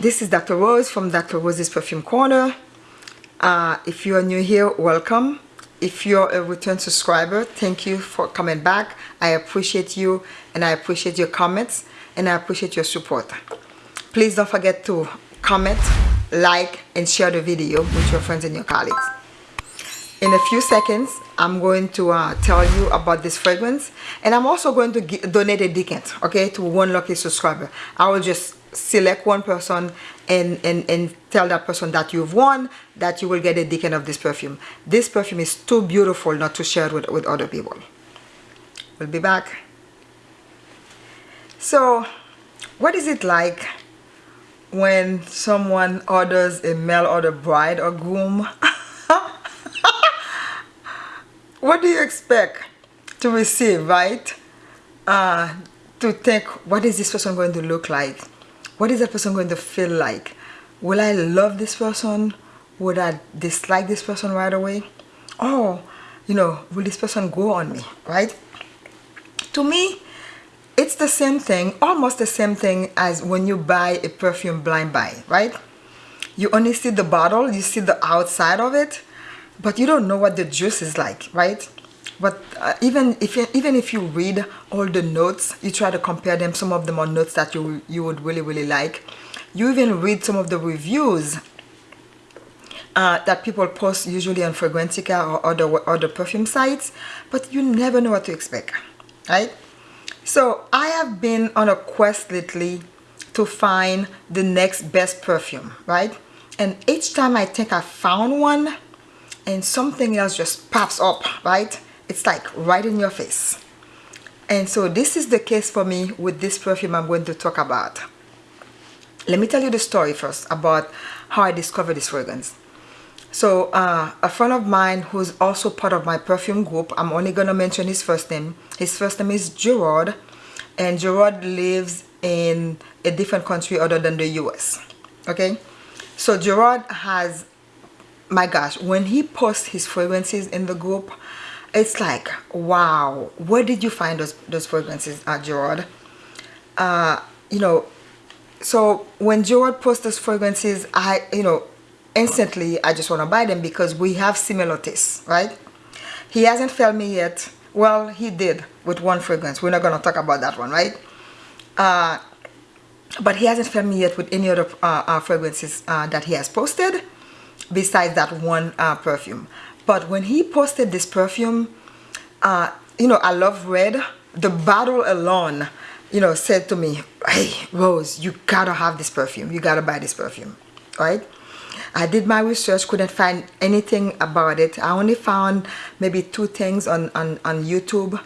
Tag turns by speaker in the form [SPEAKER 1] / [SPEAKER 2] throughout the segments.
[SPEAKER 1] this is Dr. Rose from Dr. Rose's Perfume Corner. Uh, if you are new here, welcome. If you're a return subscriber, thank you for coming back. I appreciate you and I appreciate your comments and I appreciate your support. Please don't forget to comment, like, and share the video with your friends and your colleagues. In a few seconds, I'm going to uh, tell you about this fragrance and I'm also going to donate a decant, okay, to one lucky subscriber. I will just select one person and, and, and tell that person that you've won that you will get a decant of this perfume. This perfume is too beautiful not to share with, with other people. We'll be back. So, what is it like when someone orders a mail order bride or groom? what do you expect to receive, right? Uh, to think, what is this person going to look like? What is that person going to feel like? Will I love this person? Would I dislike this person right away? Oh you know will this person go on me right? To me it's the same thing almost the same thing as when you buy a perfume blind buy right? You only see the bottle you see the outside of it but you don't know what the juice is like right but uh, even if you, even if you read all the notes you try to compare them some of them are notes that you you would really really like. You even read some of the reviews uh, that people post usually on Fragrantica or other other perfume sites but you never know what to expect right? So I have been on a quest lately to find the next best perfume right? And each time I think I found one and something else just pops up right it's like right in your face. And so this is the case for me with this perfume I'm going to talk about. Let me tell you the story first about how I discovered this fragrance. So uh, a friend of mine who's also part of my perfume group I'm only gonna mention his first name. His first name is Gerard and Gerard lives in a different country other than the US okay? So Gerard has my gosh when he posts his fragrances in the group it's like wow. Where did you find those those fragrances uh, Gerard? Uh, you know so when Gerard posts those fragrances I you know instantly I just want to buy them because we have similar tastes right? He hasn't failed me yet. Well he did with one fragrance. We're not going to talk about that one right? Uh, but he hasn't failed me yet with any other uh, uh, fragrances uh, that he has posted besides that one perfume but when he posted this perfume uh, you know I love red. The bottle alone you know said to me hey Rose you gotta have this perfume. You gotta buy this perfume. Right? I did my research couldn't find anything about it. I only found maybe two things on on, on YouTube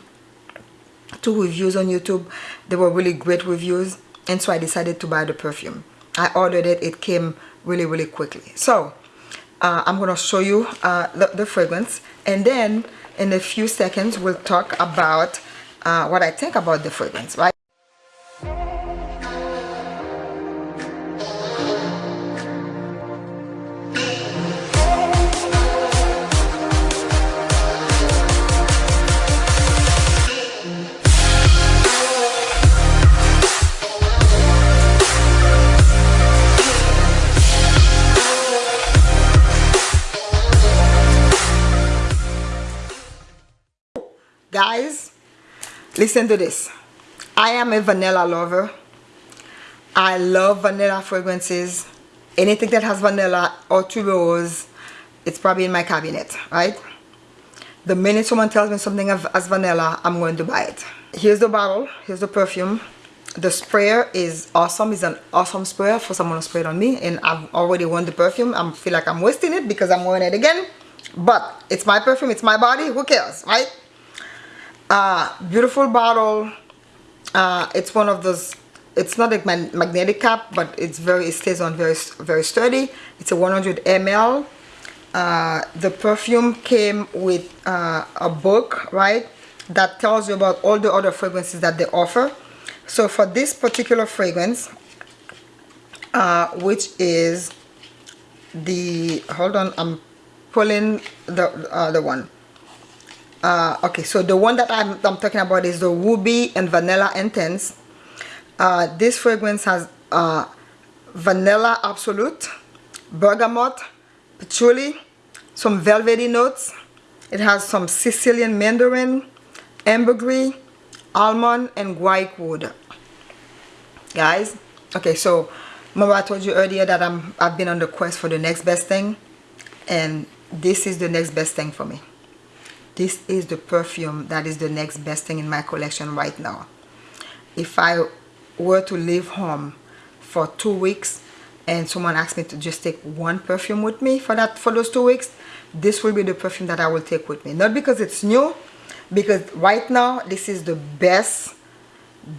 [SPEAKER 1] two reviews on YouTube. They were really great reviews and so I decided to buy the perfume. I ordered it. It came really really quickly. So uh, I'm gonna show you uh, the, the, fragrance and then in a few seconds we'll talk about uh, what I think about the fragrance right guys listen to this. I am a vanilla lover. I love vanilla fragrances. Anything that has vanilla or tuberose it's probably in my cabinet right? The minute someone tells me something as vanilla I'm going to buy it. Here's the bottle. Here's the perfume. The sprayer is awesome. It's an awesome sprayer for someone to spray it on me and I've already won the perfume. I feel like I'm wasting it because I'm wearing it again. But it's my perfume. It's my body. Who cares right uh, beautiful bottle. Uh, it's one of those it's not a magnetic cap but it's very it stays on very very sturdy. It's a 100 ml uh, the perfume came with uh, a book right that tells you about all the other fragrances that they offer. So for this particular fragrance uh, which is the hold on I'm pulling the uh, the one uh, okay so the one that I'm, I'm, talking about is the ruby and vanilla intense. Uh, this fragrance has uh, vanilla absolute bergamot patchouli some velvety notes. It has some Sicilian mandarin ambergris almond and guaiac wood guys okay so remember I told you earlier that I'm I've been on the quest for the next best thing? And this is the next best thing for me this is the perfume that is the next best thing in my collection right now. If I were to leave home for two weeks and someone asked me to just take one perfume with me for that for those two weeks this will be the perfume that I will take with me. Not because it's new because right now this is the best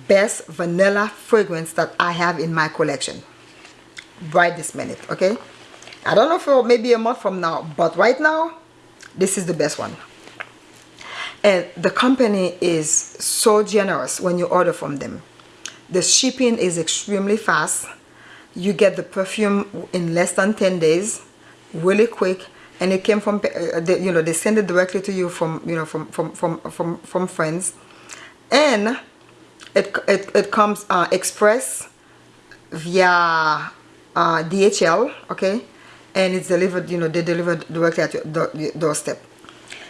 [SPEAKER 1] best vanilla fragrance that I have in my collection. Right this minute okay? I don't know for maybe a month from now but right now this is the best one and the company is so generous when you order from them. The shipping is extremely fast. You get the perfume in less than 10 days really quick. And it came from uh, they, you know they send it directly to you from you know from from from from, from France. And it, it, it comes uh, express via uh, DHL okay? And it's delivered you know they delivered directly at your doorstep.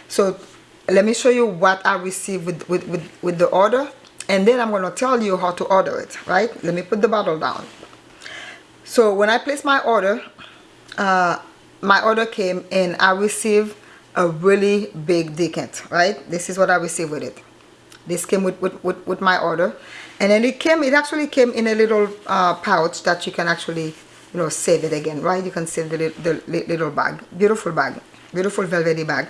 [SPEAKER 1] So let me show you what I received with, with, with, with the order and then I'm going to tell you how to order it right? Let me put the bottle down. So when I placed my order uh, my order came and I received a really big decant right? This is what I received with it. This came with, with, with, with my order and then it came it actually came in a little uh, pouch that you can actually you know save it again right? You can save the, the, the little bag beautiful bag beautiful velvety bag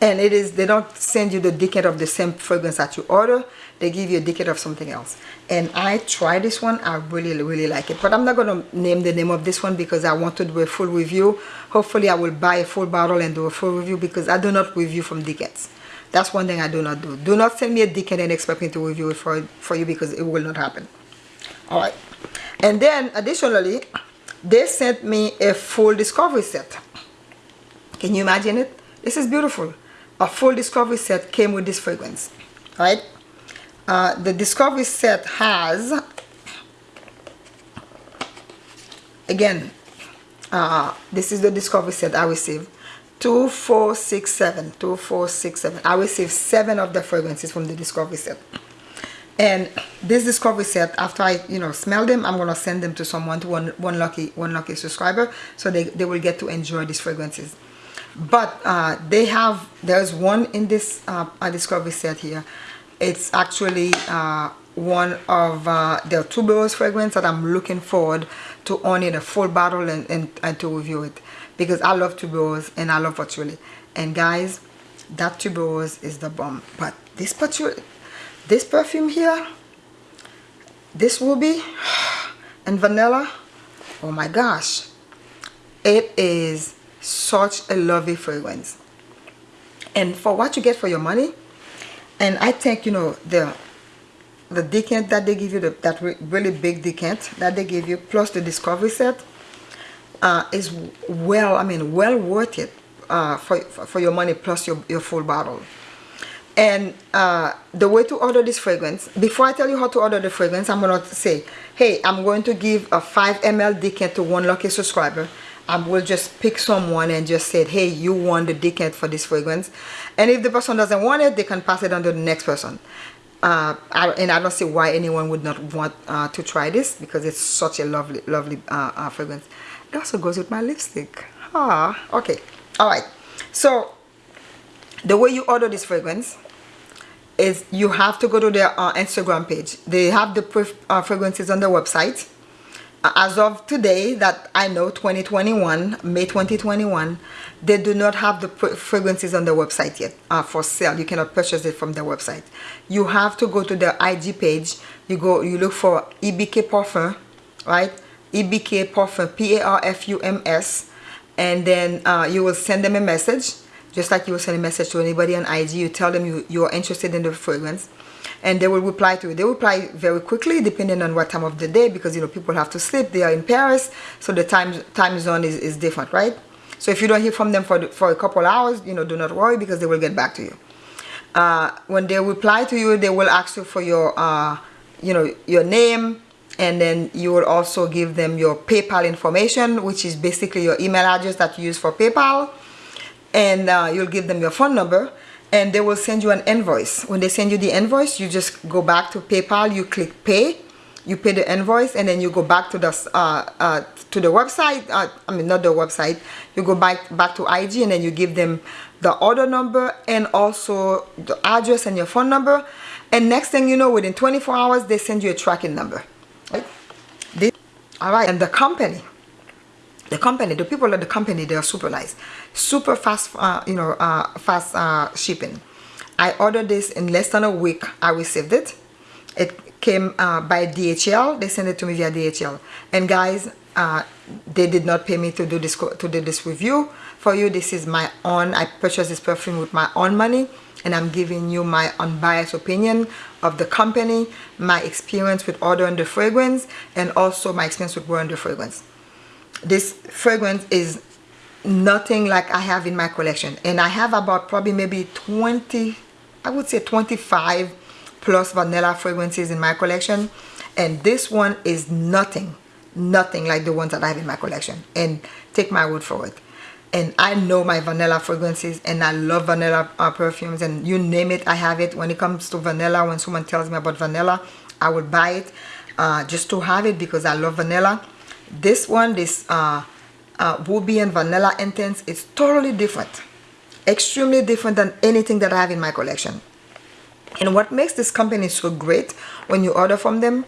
[SPEAKER 1] and it is they don't send you the decant of the same fragrance that you order. They give you a decant of something else. And I tried this one. I really really like it. But I'm not gonna name the name of this one because I want to do a full review. Hopefully I will buy a full bottle and do a full review because I do not review from decants. That's one thing I do not do. Do not send me a decant and expect me to review it for for you because it will not happen. All right. And then additionally they sent me a full discovery set. Can you imagine it this is beautiful. A full discovery set came with this fragrance right? Uh, the discovery set has again uh, this is the discovery set I received. Two four six seven. Two four six seven. I received seven of the fragrances from the discovery set. And this discovery set after I you know smell them I'm gonna send them to someone to one one lucky one lucky subscriber so they, they will get to enjoy these fragrances but uh, they have there's one in this uh, discovery set here. It's actually uh, one of uh, their tuberose fragrance that I'm looking forward to owning a full bottle and, and, and to review it. Because I love tuberose and I love patchouli. And guys that tuberose is the bomb. But this patchouli this perfume here this ruby and vanilla oh my gosh. It is such a lovely fragrance. And for what you get for your money and I think you know the the decant that they give you the, that really big decant that they give you plus the discovery set uh, is well I mean well worth it uh, for, for your money plus your, your full bottle. And uh, the way to order this fragrance before I tell you how to order the fragrance I'm to say hey I'm going to give a 5 ml decant to one lucky subscriber I will just pick someone and just say, hey, you want the decant for this fragrance. And if the person doesn't want it, they can pass it on to the next person. Uh, I, and I don't see why anyone would not want uh, to try this because it's such a lovely, lovely uh, uh fragrance. It also goes with my lipstick. Ah, okay. All right. So the way you order this fragrance is you have to go to their uh, Instagram page. They have the uh, fragrances on their website as of today that I know 2021 May 2021 they do not have the fragrances on their website yet uh, for sale. You cannot purchase it from their website. You have to go to their IG page. You go you look for EBK Parfum right? EBK Parfum P-A-R-F-U-M-S and then uh, you will send them a message. Just like you will send a message to anybody on IG you tell them you, you are interested in the fragrance and they will reply to you. They reply very quickly depending on what time of the day because you know people have to sleep. They are in Paris, so the time time zone is, is different, right? So if you don't hear from them for, for a couple hours, you know, do not worry because they will get back to you. Uh, when they reply to you, they will ask you for your, uh, you know, your name, and then you will also give them your PayPal information which is basically your email address that you use for PayPal and uh, you'll give them your phone number and they will send you an invoice. When they send you the invoice you just go back to PayPal you click pay you pay the invoice and then you go back to the uh, uh, to the website uh, I mean not the website. You go back back to IG and then you give them the order number and also the address and your phone number. And next thing you know within 24 hours they send you a tracking number. Right? This, all right. And the company the company the people at the company they are super nice. Super fast uh, you know uh, fast uh, shipping. I ordered this in less than a week. I received it. It came uh, by DHL they sent it to me via DHL and guys uh, they did not pay me to do this to do this review for you. This is my own I purchased this perfume with my own money and I'm giving you my unbiased opinion of the company my experience with ordering the fragrance and also my experience with wearing the fragrance this fragrance is nothing like I have in my collection. And I have about probably maybe 20 I would say 25 plus vanilla fragrances in my collection. And this one is nothing nothing like the ones that I have in my collection. And take my word for it. And I know my vanilla fragrances and I love vanilla uh, perfumes and you name it I have it. When it comes to vanilla when someone tells me about vanilla I would buy it uh, just to have it because I love vanilla this one this uh, uh, Ruby and Vanilla Intense is totally different. Extremely different than anything that I have in my collection. And what makes this company so great when you order from them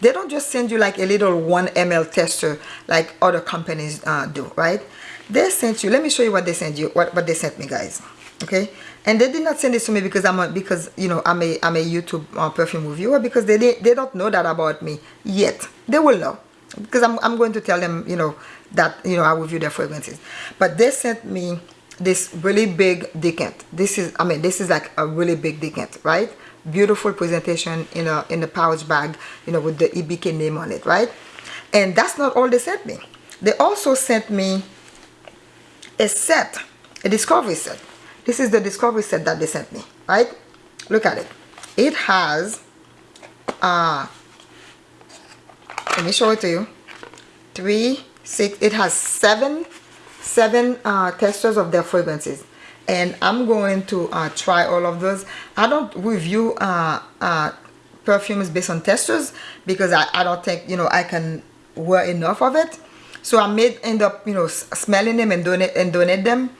[SPEAKER 1] they don't just send you like a little 1 ml tester like other companies uh, do right? They sent you let me show you what they sent you what, what they sent me guys okay? And they did not send this to me because i'm a because you know i'm a i'm a youtube uh, perfume reviewer because they they don't know that about me yet. They will know because I'm, I'm going to tell them you know that you know i will review their fragrances. But they sent me this really big decant. This is i mean this is like a really big decant right? Beautiful presentation in a in a pouch bag you know with the ebk name on it right? And that's not all they sent me. They also sent me a set a discovery set. This is the discovery set that they sent me right? Look at it. It has uh let me show it to you. Three six it has seven seven uh, testers of their fragrances. And I'm going to uh, try all of those. I don't review uh, uh, perfumes based on testers because I, I don't think you know I can wear enough of it. So I may end up you know smelling them and donate and donate them.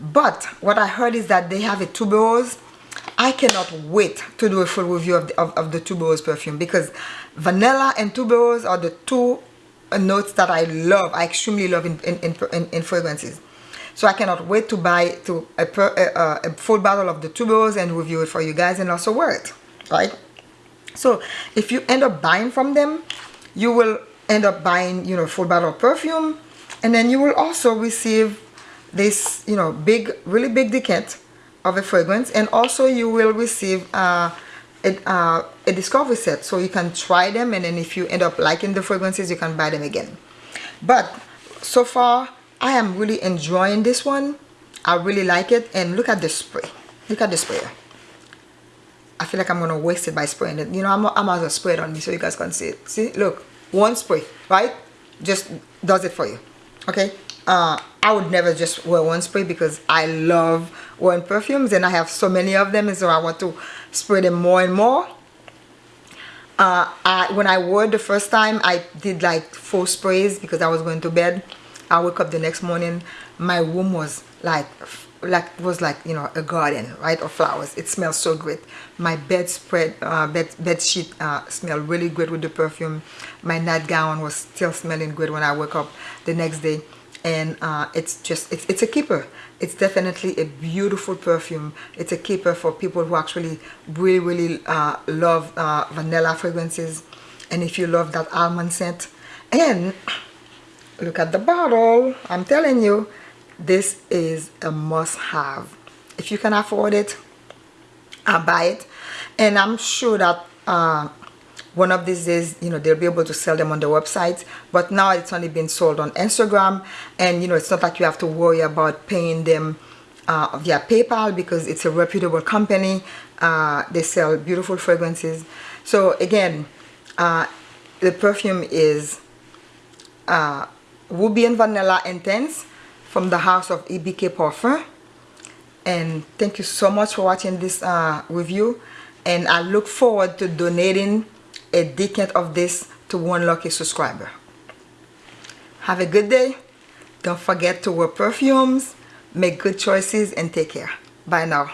[SPEAKER 1] But what I heard is that they have a tuberose I cannot wait to do a full review of the, of, of the tuberose perfume because vanilla and tuberose are the two notes that I love I extremely love in, in, in, in fragrances. So I cannot wait to buy to a, per, a, a, full bottle of the tuberose and review it for you guys and also wear it right? So if you end up buying from them you will end up buying you know full bottle of perfume and then you will also receive this you know big really big decant of a fragrance and also you will receive uh, a, uh, a discovery set. So you can try them and then if you end up liking the fragrances you can buy them again. But so far I am really enjoying this one. I really like it and look at the spray. Look at the sprayer. I feel like I'm gonna waste it by spraying it. You know I'm, I'm gonna spray it on me so you guys can see. It see look one spray right? Just does it for you okay? Uh, I would never just wear one spray because I love wearing perfumes and I have so many of them and so I want to spray them more and more. Uh, I, when I wore the first time I did like four sprays because I was going to bed. I woke up the next morning my room was like like was like you know a garden right of flowers. It smells so great. My bedspread uh, bed bed sheet uh, smelled really good with the perfume. My nightgown was still smelling good when I woke up the next day and uh, it's just it's, it's a keeper. It's definitely a beautiful perfume. It's a keeper for people who actually really really uh, love uh, vanilla fragrances. And if you love that almond scent and look at the bottle. I'm telling you this is a must-have. If you can afford it I'll buy it. And I'm sure that uh, one of these days you know they'll be able to sell them on the website. But now it's only been sold on Instagram. And you know it's not like you have to worry about paying them uh, via PayPal because it's a reputable company. Uh, they sell beautiful fragrances. So again uh, the perfume is uh, Ruby and Vanilla Intense from the house of EBK Parfum. And thank you so much for watching this uh, review. And I look forward to donating a decant of this to one lucky subscriber. Have a good day. Don't forget to wear perfumes, make good choices and take care. Bye now.